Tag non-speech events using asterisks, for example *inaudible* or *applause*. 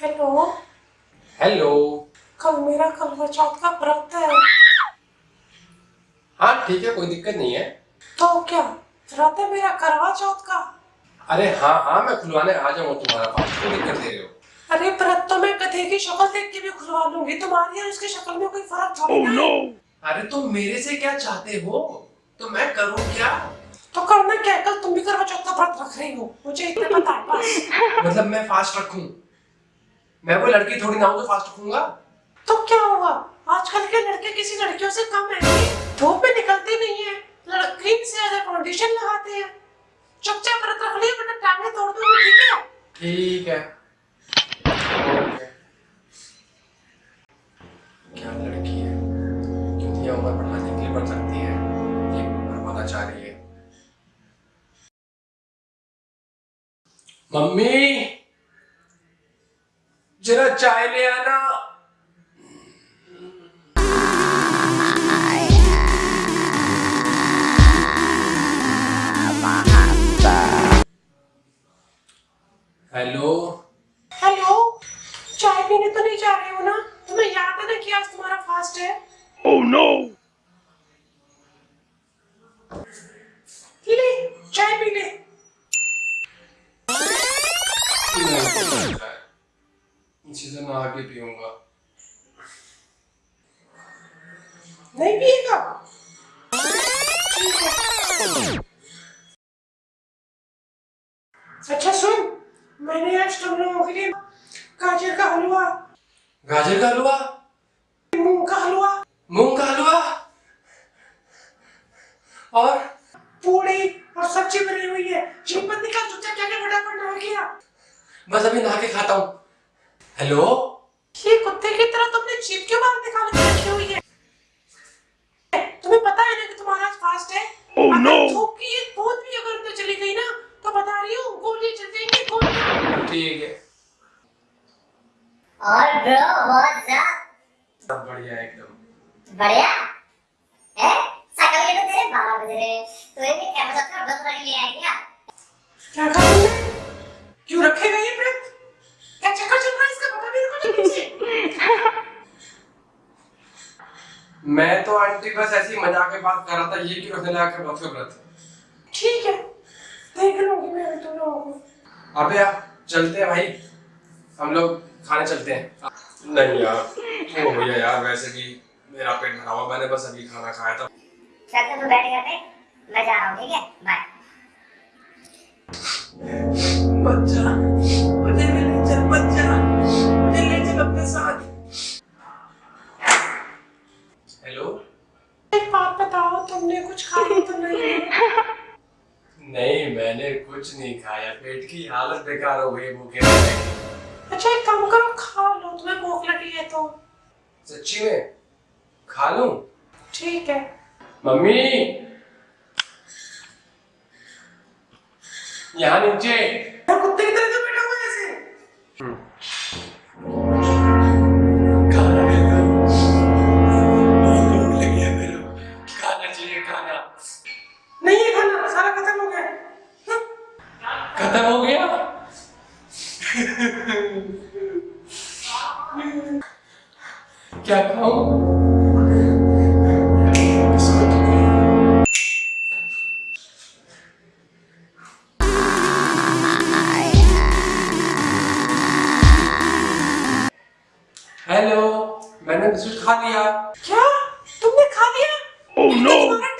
Hello. Hello. कल मेरा करवा चौथ का व्रत है। हाँ ठीक है कोई दिक्कत नहीं है। तो क्या व्रत है मेरा करवा चौथ का? अरे हाँ हाँ मैं खुलवाने आ जाऊँगा तुम्हारा पास क्यों दिक्कत दे रहे हो। अरे व्रत तो मैं गधे की शक्ल देख के भी खुलवा लूँगी तुम्हारी और उसकी शक्ल में कोई फ़र्क थोड़ी ना है। अरे तुम तो मेरे से क्या चाहते हो? तो मैं करूँ क्या? तो करना क्या कल तुम भी करवा चौथ का व्रत रख रही हो मुझे इतना पता है मतलब मैं फास्ट रखूँ? मैं कोई लड़की थोड़ी ना हूँ जो फास्ट रखूँगा तो क्या हुआ? आजकल के लड़के किसी लड़कियों से कम है। धूप में निकलते नहीं है। लड़की से ज़्यादा फाउंडेशन लगाते हैं। चुपचाप व्रत रख लिया वरना टांगे तोड़ दूँगी ठीक है? ठीक है। क्या लड़की है? कितनी उम्र बढ़ाने के लिए बढ़ सकती है? ये बर्बादा चाह रही है। मम्मी! जरा चाय ले आना। हेलो हेलो चाय पीने तो नहीं जा रहे हो ना? तुम्हें याद है ना कि आज तुम्हारा फास्ट है? Oh no! ले चाय पी ले। इसी से मैं आगे पीऊँगा नहीं पिएगा। अच्छा सुन मैंने आज तुम लोगों के लिए गाजर का हलवा। गाजर का हलवा? मूंग का हलवा। मूंग का हलवा? और? पूड़ी और सब्ज़ी बनी हुई है। चीपन निकाल चुपचाप जाके फटाफट नहा गया बस अभी नहा के खाता हूँ। हेलो? ये कुत्ते की तरह तुमने जीप क्यों बाहर निकाल के रखी हुई है? तुम्हें पता है ना कि तुम्हारा आज फास्ट है? Oh, no! धूप की एक बूंद भी अगर अंदर चली गई ना तो बता रही हूँ गोली चल जाएँगी गोली। ठीक है। और ब्रो व्हाट्स अप सब बढ़िया एकदम। बढ़िया? है? सकल के तो तेरे बारह बज रहे हैं। तो ये क्या मतलब व्रत रख लिया है क्या? क्या तुमने क्यों रखेगा ये व्रत क्या चक्कर चल रहा है इसका पता मेरे को जल्दी से मैं तो आंटी बस ऐसी मज़ाक में बात कर रहा था ये क्यों के व्रत का व्रत ठीक है देख लूँगी मैं तुम लोगों। को अबे यार चलते हैं भाई। हम लोग खाने चलते हैं। नहीं यार वो भैया यार वैसे भी मेरा पेट भरा हुआ मैंने बस अभी खाना खाया था। चल तो तू बैठ घर पे मैं जा रहा हूँ ठीक है? बाय बच्चा मुझे भी ले चल तुमने कुछ खाया तो नहीं? *laughs* नहीं मैंने कुछ नहीं खाया। पेट की हालत बेकार हो गई भूखे अच्छा एक काम करो खा लो तुम्हें भूख लगी है तो। सच्ची में? खा लूँ? ठीक है। मम्मी! यहाँ नीचे। कुत्ते की तरह क्या खाऊं हेलो मैंने बिस्कुट खा लिया। क्या? तुमने खा लिया? Oh, मैं no!